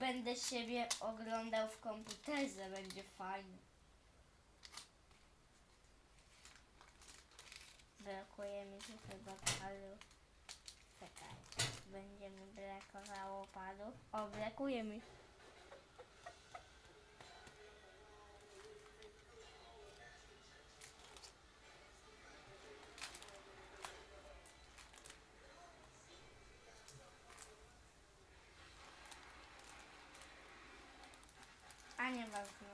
będę siebie oglądał w komputerze, będzie fajnie. Brakuje mi tu chyba. Czekaj, będzie mi brakowało palu. O, brakuje mi. A nieważne.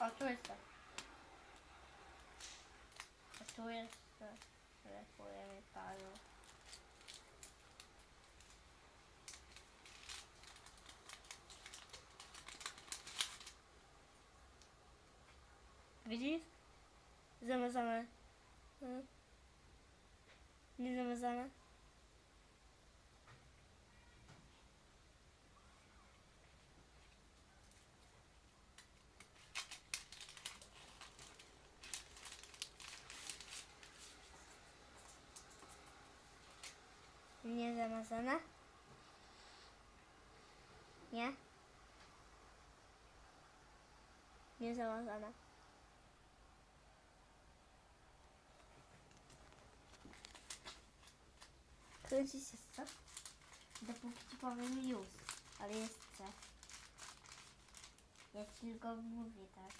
O, tu jest to. A tu jest to. Brakuje mi. Widzisz? Zamazane. Hmm. Nie zamazane? Nie zamazane? Nie? Nie zamazane. Kręci się co? Dopóki ci powiem już, ale jeszcze. Ja ci tylko mówię tak.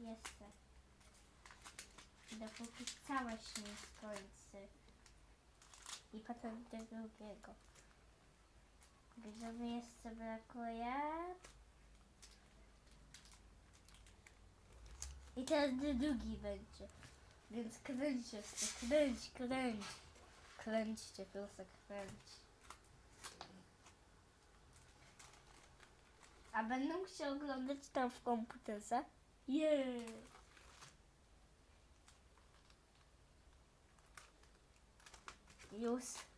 Jeszcze. Dopóki całe się nie skończy. I potem do drugiego. Gdzie mi jeszcze brakuje? I teraz drugi będzie. Więc kręć jeszcze, kręć, kręć. Kręćcie, proszę, kręć. A będą chciał oglądać tam w komputerze? Jej! Już.